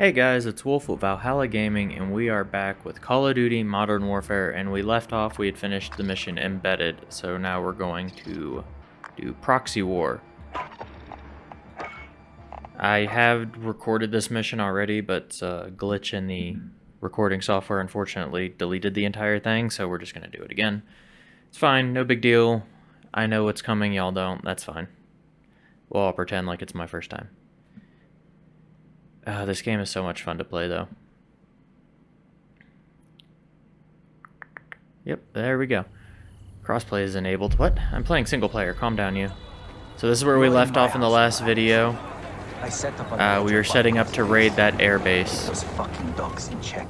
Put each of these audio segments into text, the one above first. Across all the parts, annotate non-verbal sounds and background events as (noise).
Hey guys, it's Wolf with Valhalla Gaming, and we are back with Call of Duty Modern Warfare, and we left off, we had finished the mission Embedded, so now we're going to do Proxy War. I have recorded this mission already, but a glitch in the recording software unfortunately deleted the entire thing, so we're just going to do it again. It's fine, no big deal. I know what's coming, y'all don't, that's fine. Well, I'll pretend like it's my first time. Uh, this game is so much fun to play, though. Yep, there we go. Crossplay is enabled. What? I'm playing single player. Calm down, you. So this is where we left off in the last video. Uh, we were setting up to raid that airbase. Those fucking dogs in check.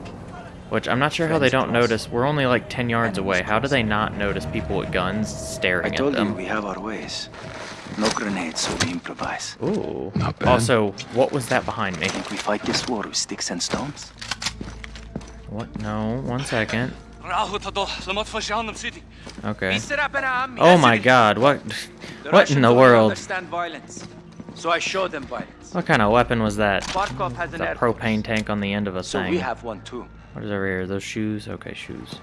Which I'm not sure how they don't notice. We're only like 10 yards away. How do they not notice people with guns staring at told you them? we have our ways. No grenades, so we improvise. Ooh. Not bad. Also, what was that behind me? Think we fight this war with sticks and stones? What? No, one second. Okay. Okay. Oh my god, what what in the world? Understand violence. So I show them violence. What kind of weapon was that? Barkov has an The air propane tank on the end of a So thing. we have one too. What is over here? Those shoes? Okay, shoes.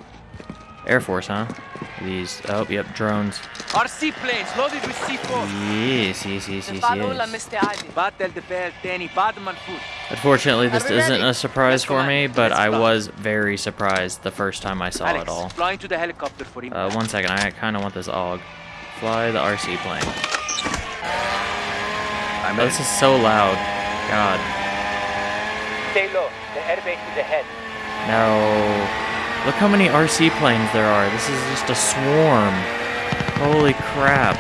Air Force, huh? These. Oh, yep, drones. RC planes loaded with C4. Yes, yes, yes, yes, yes. Battle the bell, Danny Badman food. Unfortunately, this isn't a surprise for me, but I was very surprised the first time I saw it all. flying to the helicopter for Uh, impact. one second, I kind of want this AUG. Fly the RC plane. I'm Oh, this is so loud. God. Stay low. The airbase is ahead. No. Look how many RC planes there are. This is just a swarm. Holy crap.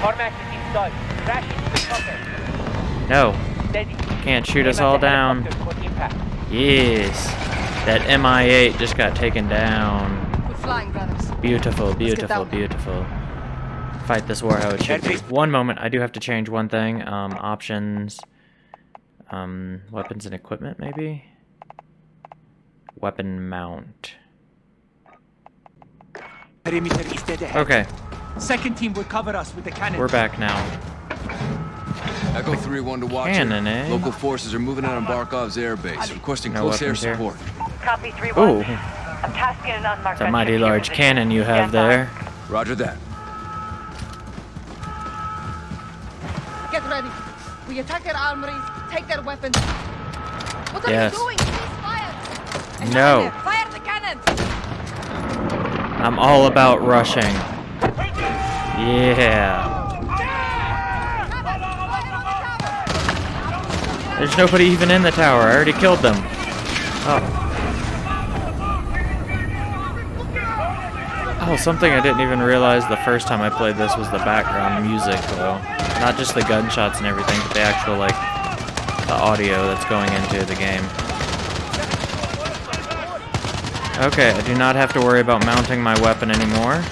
Cormac is inside. Crash into the chopper. No. Steady. Can't shoot us all down. helicopter for impact. Yes. That MI8 just got taken down. We're flying, brothers. Beautiful, beautiful, beautiful. Fight this war how it should be. One moment, I do have to change one thing. Um, options. Um, weapons and equipment, maybe? Weapon mount. Perimeter is dead ahead. Okay, Second team will cover us with the cannon. we're back now. Echo 3-1 to watch Cannon, eh? Local forces are moving out on Barkov's airbase, requesting No close air here. support. Copy 3 Ooh, 1. I'm tasking an unmarked it's a mighty resident to your large cannon you have Stand there. Roger that. Get ready. We attack their armories, take their weapons. What are Yes. you doing? Please fire. And No. Fire the cannons. I'm all about rushing. Yeah. There's nobody even in the tower. I already killed them. Oh. Oh, something I didn't even realize the first time I played this was the background music, though. Not just the gunshots and everything, but the actual, like, the audio that's going into the game. Okay, I do not have to worry about mounting my weapon anymore.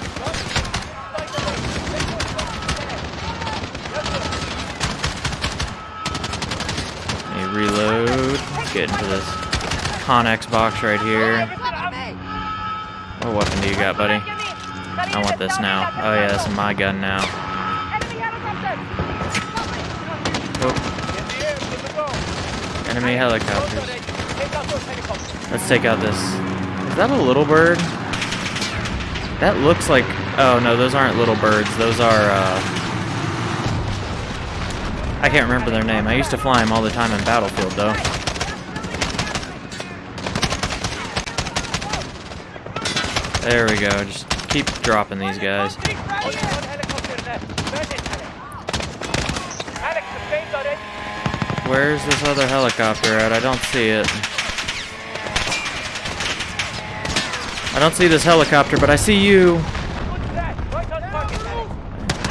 Let me reload. Get into this Connex box right here. What weapon do you got, buddy? I want this now. Oh yeah, this is my gun now. Enemy helicopters. Let's take out this. Is that a little bird? That looks like. Oh no, those aren't little birds. Those are. Uh, I can't remember their name. I used to fly them all the time in Battlefield, though. There we go. Just keep dropping these guys. Where's this other helicopter at? I don't see it. I don't see this helicopter, but I see you. I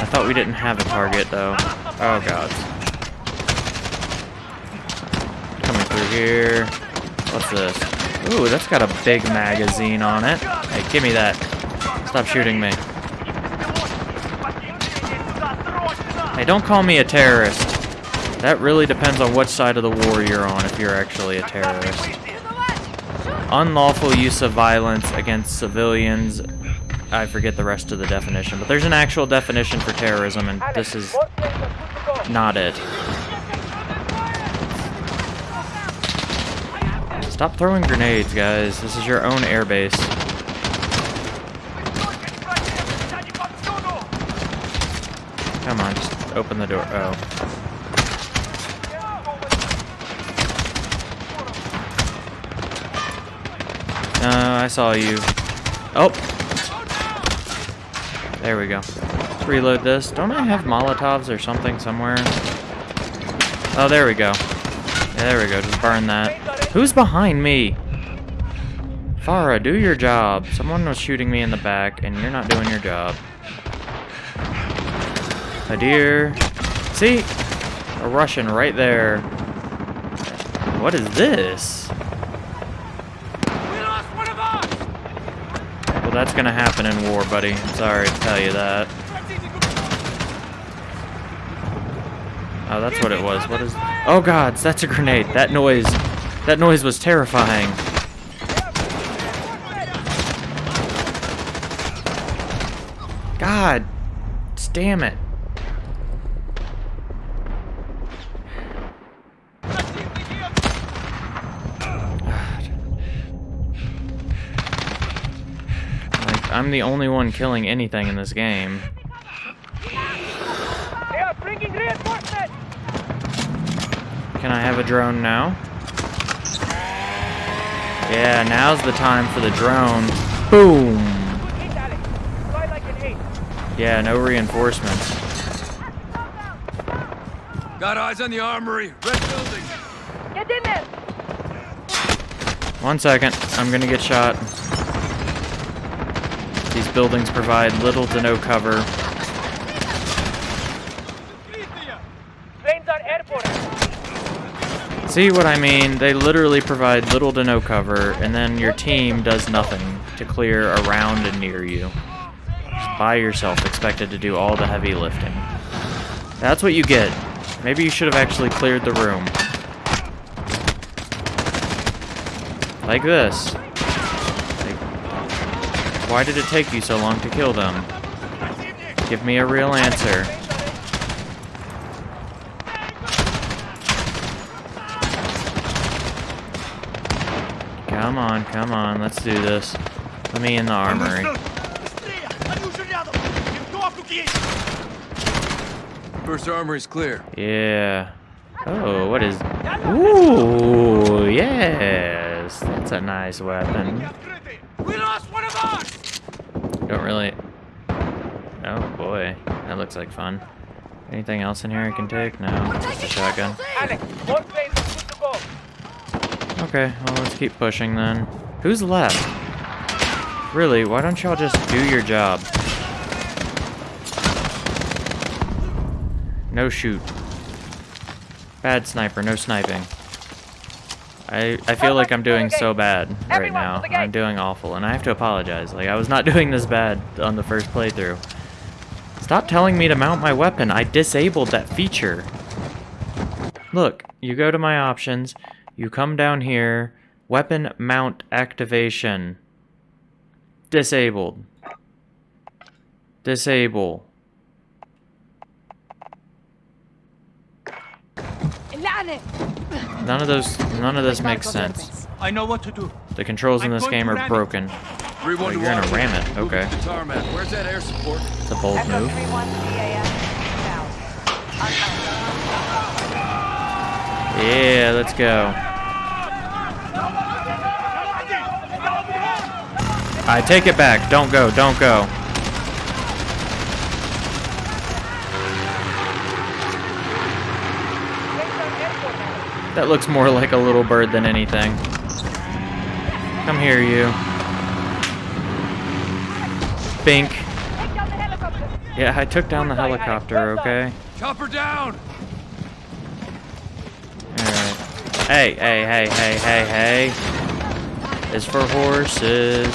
thought we didn't have a target, though. Oh, God. Coming through here. What's this? Ooh, that's got a big magazine on it. Hey, give me that. Stop shooting me. Hey, don't call me a terrorist. That really depends on what side of the war you're on if you're actually a terrorist. Unlawful use of violence against civilians. I forget the rest of the definition, but there's an actual definition for terrorism, and this is not it. Stop throwing grenades, guys. This is your own airbase. Come on, just open the door. Oh. I saw you. Oh! There we go. Let's reload this. Don't I have Molotovs or something somewhere? Oh, there we go. Yeah, there we go. Just burn that. Who's behind me? Farah, do your job. Someone was shooting me in the back, and you're not doing your job. My dear. See? A Russian right there. What is this? Well, that's gonna happen in war, buddy. I'm sorry to tell you that. Oh, that's what it was. What is... Oh, gods, that's a grenade. That noise... That noise was terrifying. God. Damn it. I'm the only one killing anything in this game. They are bringing reinforcements! Can I have a drone now? Yeah, now's the time for the drone. Boom! Hit, Alex. Fly like an eight. Yeah, no reinforcements. Got eyes on the armory. Red building. Get in there! One second, I'm gonna get shot. These buildings provide little to no cover. See what I mean? They literally provide little to no cover, and then your team does nothing to clear around and near you. Just by yourself, expected to do all the heavy lifting. That's what you get. Maybe you should have actually cleared the room. Like this. Like, why did it take you so long to kill them? Give me a real answer. Come on, come on, let's do this. Let me in the armory. First armory's clear. Yeah. Oh, what is... Ooh, yes. That's a nice weapon. We lost one of ours! Don't really... Oh, boy. That looks like fun. Anything else in here I can take? No. Just a shotgun. Alex, more planes are good to go. Okay, well, let's keep pushing then. Who's left? Really, why don't y'all just do your job? No shoot. Bad sniper, no sniping. I, I feel like I'm doing so bad right now. to the gate. I'm doing awful, and I have to apologize. Like, I was not (laughs) doing this bad on the first playthrough. Stop telling me to mount my weapon. I disabled that feature. Look, you go to my options, you come down here, weapon mount activation. Disabled. Disable. None of those, none of this makes sense. I know what to do. The controls in this game are broken. 3 1 Oh, you're gonna ram it. Okay. Where's that air support? It's a bold move. 3-1 CAS south. Unknown. Yeah, let's go. I take it back. Don't go. Don't go. Planes are airborne, Alex. That looks more like a little bird than anything. Come here, you. Bink. Take down the helicopter. Yeah, I took down the helicopter, okay? Chopper down! Alright. Hey, hey, hey, hey, hey, hey. Is for horses.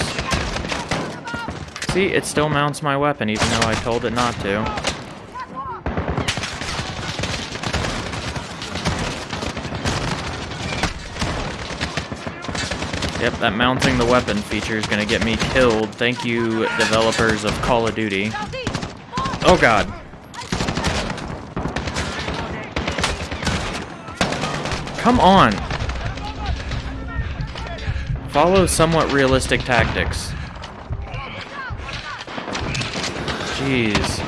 See, it still mounts my weapon even though I told it not to. Yep, that mounting the weapon feature is gonna get me killed. Thank you, developers of Call of Duty. Oh god. Come on. Follow somewhat realistic tactics. Jeez.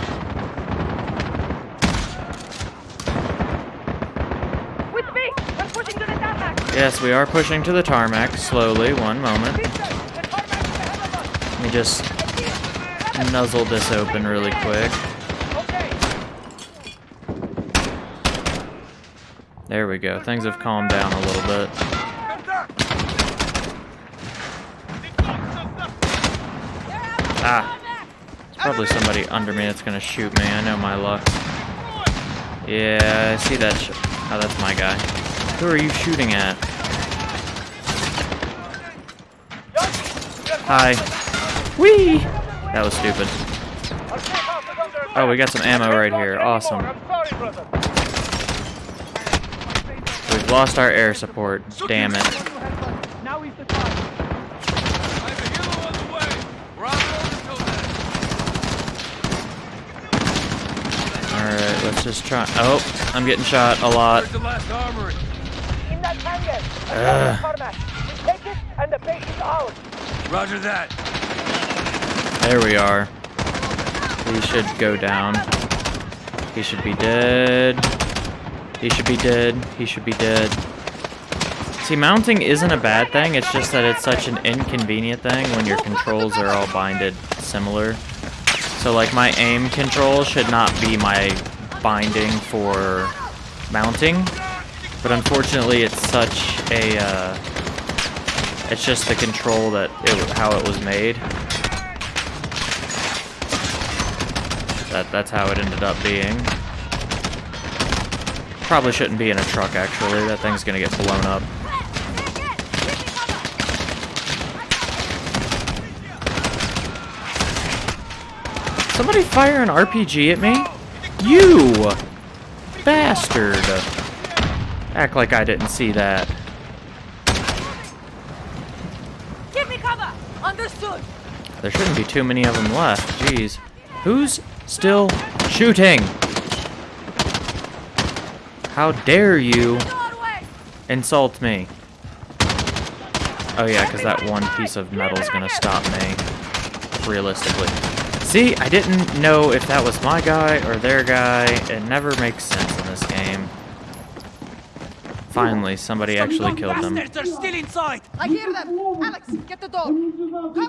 With me! We're pushing to the tarmac! Yes, we are pushing to the tarmac slowly. One moment. Let me just nuzzle this open really quick. There we go. Things have calmed down a little bit. Ah. There's probably somebody under me that's gonna shoot me. I know my luck. Yeah, I see that. Oh, that's my guy. Who are you shooting at? Hi. Whee! That was stupid. Our safe house is under attack. Oh, we got some ammo right here. Awesome. anymore. I'm sorry, brother. We've lost our air support. Damn it. Now is the time. I have a helo on the way. We're on road until then. Alright, let's just try. Oh, I'm getting shot a lot. Where's the last armory? In that hangar! Ugh. Roger that. There we are. He should go down. He should be dead. He should be dead. He should be dead. See, mounting isn't a bad thing, it's just that it's such an inconvenient thing when your controls are all binded similar. So, like, my aim control should not be my binding for mounting, but unfortunately it's such a, uh, it's just the control that, it, how it was made. That, that's how it ended up being. Probably shouldn't be in a truck, actually. That thing's gonna get blown up. Somebody fire an RPG at me? You! Bastard! Act like I didn't see that. Give me cover! Understood! There shouldn't be too many of them left. Jeez. Who's still shooting? How dare you insult me? Oh yeah, because that one piece of metal is gonna stop me. Realistically. See, I didn't know if that was my guy or their guy. It never makes sense in this game. Finally, somebody actually killed them. are still inside! I hear them! Alex, get the door! Come!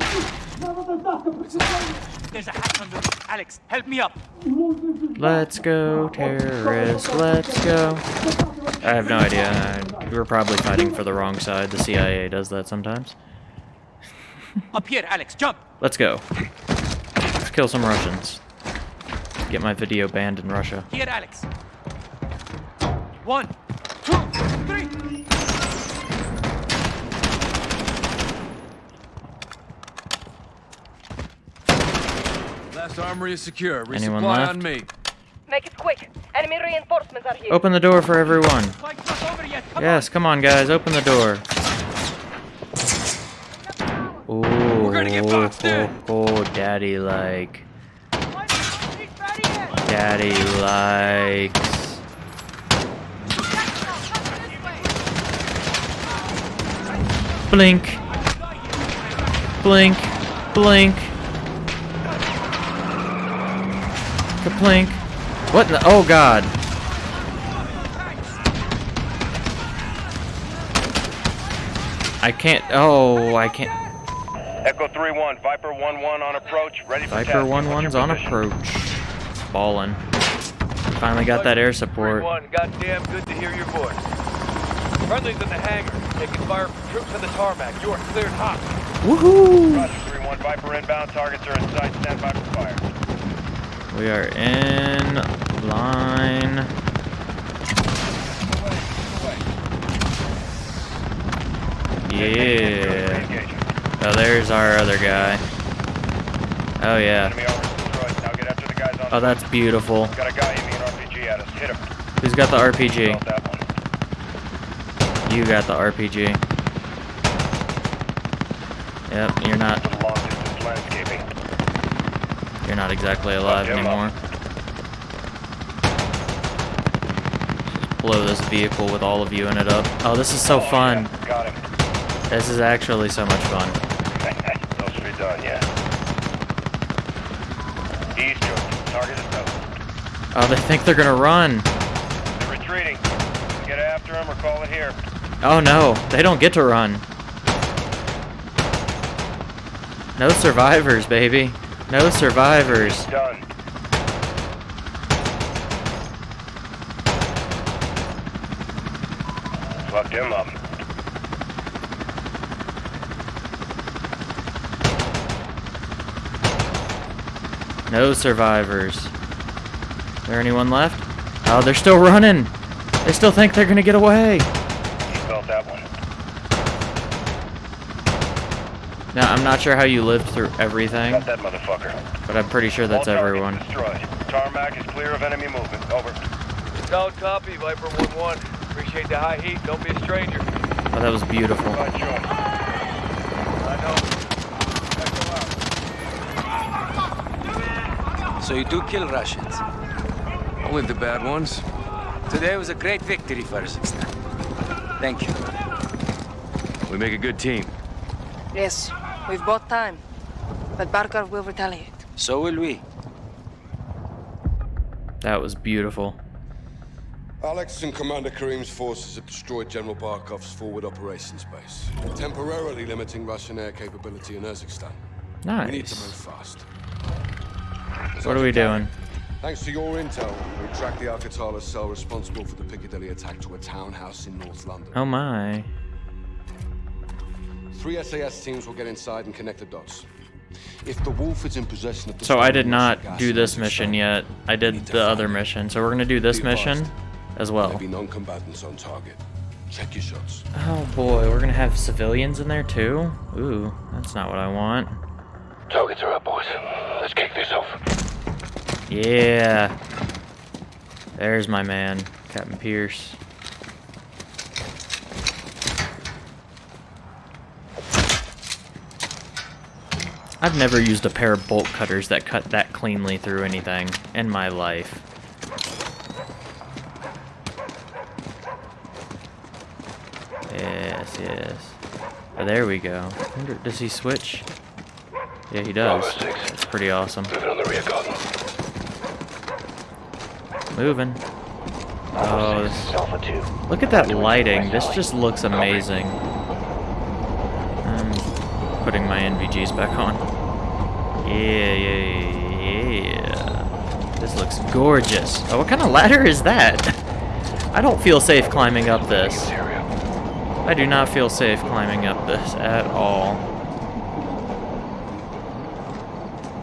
There's a hatch under. Alex, help me up. Let's go, terrorist, let's go. I have no idea. I- We're probably fighting for the wrong side. The CIA does that sometimes. Up here, Alex, jump. Let's go. Let's kill some Russians. Get my video banned in Russia. Here, Alex. One, two, Last armory is secure. Anyone Resupply left? on me. Make it quick! Enemy reinforcements are here! Open the door for everyone. Fight's not over yet. Come Yes, come on, guys. Open the door. Ooh, We're gonna get boxed in. oh, oh, daddy like. on. He's ready yet. Daddy likes. Blink. Blink. Blink. Kaplink. What in the? Oh god. I can't. Oh, I can't. Echo 3-1, Viper 1-1 on approach, ready for Viper tasking. 1 What's 1's your on approach. Ballin'. Finally got that air support. One, goddamn good to hear your voice. Friendly's in the hangar, taking fire from troops on the tarmac. You are cleared hot. Woohoo! Roger, 3-1, Viper inbound, targets are in sight, stand by for fire. We are in line. Yeah. Oh, there's our other guy. Oh, yeah. Oh, that's beautiful. Who's got the RPG? You got the RPG. Yep, you're not To the long distance landscaping. You're not exactly alive Fuck him up. anymore. Just blow this vehicle with all of you in it up. Oh, this is so oh, fun. Got him. This is actually so much fun. (laughs) Those done, yeah. East Target is. Oh, they think they're gonna run. They're retreating. Get after them or call it here. Oh no, they don't get to run. No survivors, baby. No survivors. Done. Fucked him up. No survivors. Is there anyone left? Oh, they're still running. They still think they're gonna get away. You felt that one. Now, I'm not sure how you lived through everything, Got that motherfucker. but I'm pretty sure that's All targets everyone. Destroyed. Tarmac is clear of enemy movement. Over. Solid copy, Viper 1-1. Appreciate the high heat. Don't be a stranger. Oh, that was beautiful. By choice. I know. Echo out. So you do kill Russians. Only the bad ones. Today was a great victory for Kazakhstan. Thank you. We make a good team. Yes, we've bought time. But Barkov will retaliate. So will we. That was beautiful. Alex and Commander Karim's forces have destroyed General Barkov's forward operations base, temporarily limiting Russian air capability in Urzikstan. We need to move Nice. fast. What are we doing? Thanks to your intel, we tracked the Al-Qatala cell responsible for the Piccadilly attack to a townhouse in North London. Oh my. Three SAS teams will get inside and connect the dots. If the Wolf is in possession of the So I did not do this mission yet. I did the other mission. So we're gonna do this mission as well. Maybe non-combatants on target. Check your shots. Oh boy, we're gonna have civilians in there too? Ooh, that's not what I want. Targets are up, boys. Let's kick this off. Yeah. There's my man, Captain Pierce. I've never used a pair of bolt cutters that cut that cleanly through anything in my life. Yes, yes. Oh, there we go. Wonder, does he switch? Yeah, he does. That's pretty awesome. Moving on the rear guard. Moving. Oh, this, Alpha 2. look at that lighting. This just looks amazing. I'm putting my NVGs back on. Yeah, yeah, yeah. This looks gorgeous. Oh, what kind of ladder is that? (laughs) I don't feel safe climbing up this. I do not feel safe climbing up this at all.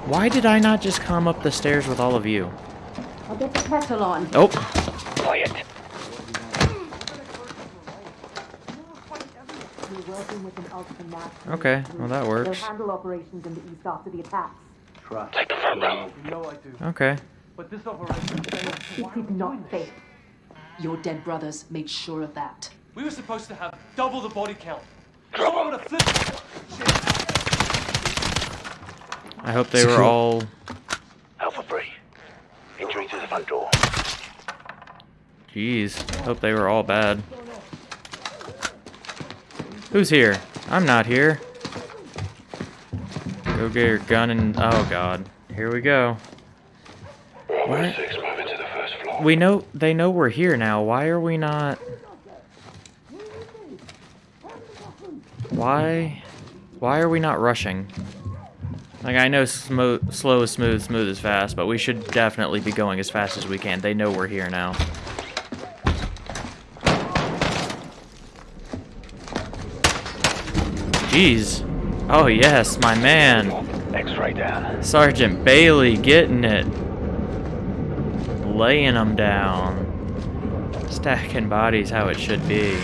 Why did I not just come up the stairs with all of you? I'll get the kettle on. Oh, Quiet. Okay. Well, that works. handle operations in the east after the attacks. Take the front row. No, I do. Okay. But this operation failed. It did not fail. Your dead brothers made sure of that. We were supposed to have double the body count. Drop Someone would have flipped. I hope they were all. Alpha 3. Entering to the front door. Jeez. Hope they were all bad. Who's here? I'm not here. Go get your gun and. Oh god. Here we go. What? 6, moving to the first floor. We know. They know we're here now. Why are we not. Why? Why are we not rushing? Like, I know slow is smooth, smooth is fast, but we should definitely be going as fast as we can. They know we're here now. Jeez. Oh, yes, my man. X-ray down. Sergeant Bailey getting it. Laying them down. Stacking bodies how it should be.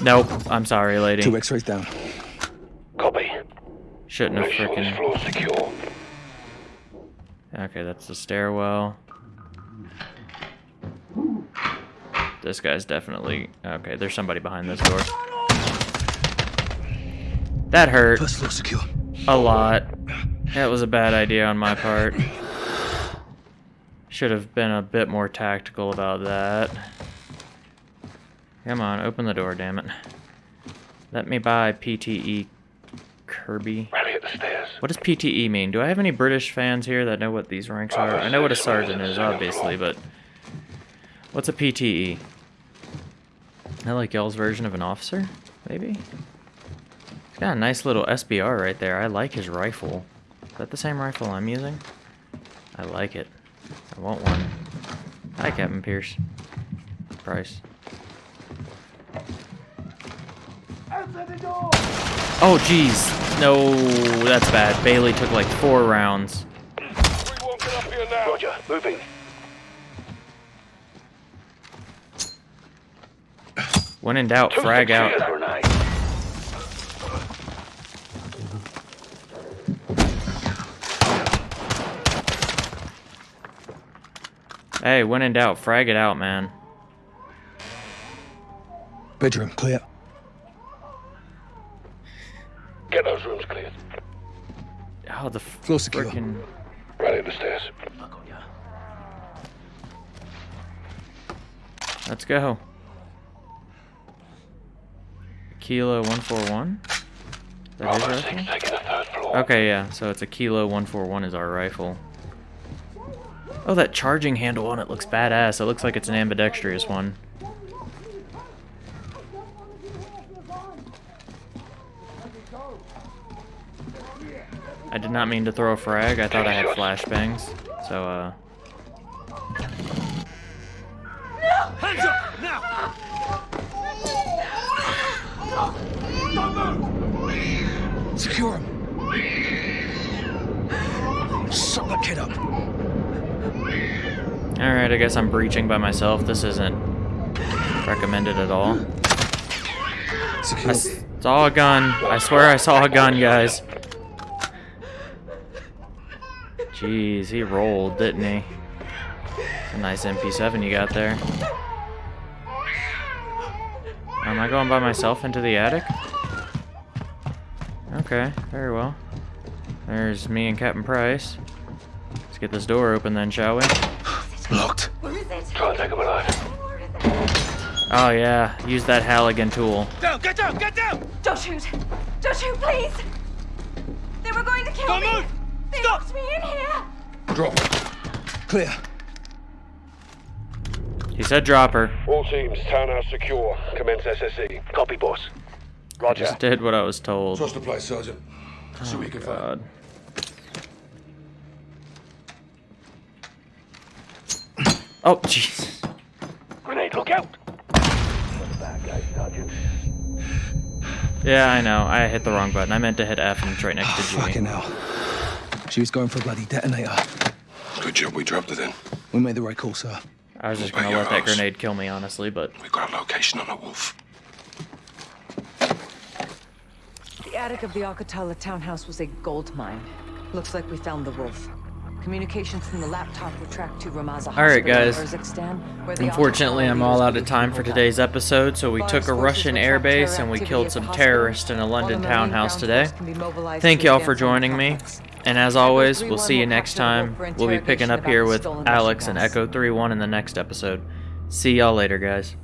Nope. I'm sorry, lady. Two X-rays down. Copy. Shouldn't have Make freaking. Okay, that's the stairwell. This guy's definitely. Okay, there's somebody behind this door. That hurt First floor secure. a lot. That was a bad idea on my part. Should have been a bit more tactical about that. Come on, open the door, damn it. Let me buy PTE Kirby. Rally at the stairs. What does PTE mean? Do I have any British fans here that know what these ranks are? I know what a sergeant is, obviously, but... What's a PTE? I like y'all's version of an officer, maybe? He's got a nice little SBR right there. I like his rifle. Is that the same rifle I'm using? I like it. I want one. Hi, Captain Pierce. Price. Oh, jeez. No, that's bad. Bailey took like four rounds. Roger, moving. When in doubt, frag out. Hey, when in doubt, frag it out, man. Bedroom clear. Get those rooms cleared. Oh, the Floor secure. frickin' Rally at the stairs. Let's go. Kilo 141? That his Bravo 6 taking the third floor. Okay, yeah, so it's a Kilo 141 is our rifle. Oh, that charging handle on it looks badass. It looks like it's an ambidextrous one. I did not mean to throw a frag. I thought I had flashbangs. So, uh... Hands up! Now! Secure him. Suck that kid up. Alright, I guess I'm breaching by myself. This isn't recommended at all. I Secure. s- saw a gun. I swear I saw a gun, guys. Jeez, he rolled, didn't he? A nice MP7 you got there. Am I going by myself into the attic? Okay, very well. There's me and Captain Price. Let's get this door open then, shall we? Locked. Where is it? Try and take him alive. Oh yeah, use that Halligan tool. Down! Get down! Get down! Don't shoot! Don't shoot, please! They were going to kill Don't me! move! They Stop! locked me in here! Drop. Clear. He said drop her. All teams, townhouse secure. Commence SSE. Copy, boss. Roger. Just did what I was told. Trust the place, Sergeant. See what you can oh, find. God. Oh, jeez. Grenade, look out! Bad guy, Sergeant. Yeah, I know. I hit the wrong button. I meant to hit F and it's right next to ah, G. Fucking hell. She was going for a bloody detonator. Good job we dropped it in. We made the right call, sir. I was just gonna let that house. grenade kill me, honestly, but We got a location on a wolf. The attic of the Al-Qatala townhouse was a gold mine. Looks like we found the wolf. Communications from the laptop were tracked to Ramaza All right, guys. Urzikstan, where the unfortunately, I'm all out of time for today's episode. So we took a Russian will air track terror base and we killed some terrorists in a London townhouse today. force can be mobilized Thank y'all for joining me. And as always, we'll see you next capture the wolf time. We'll be picking up here with Alex and. Echo 3-1 in the next episode. See y'all later, guys.